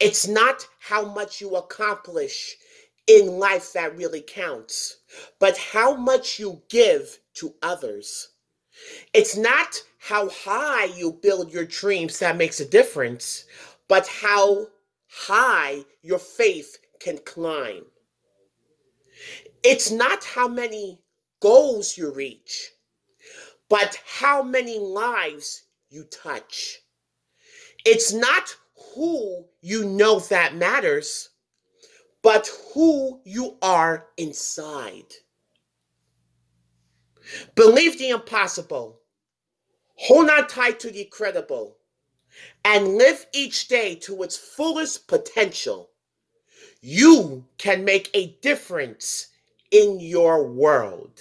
It's not how much you accomplish in life that really counts, but how much you give to others. It's not how high you build your dreams that makes a difference, but how high your faith can climb. It's not how many goals you reach, but how many lives you touch. It's not who you know that matters, but who you are inside. Believe the impossible. Hold on tight to the credible, and live each day to its fullest potential. You can make a difference in your world.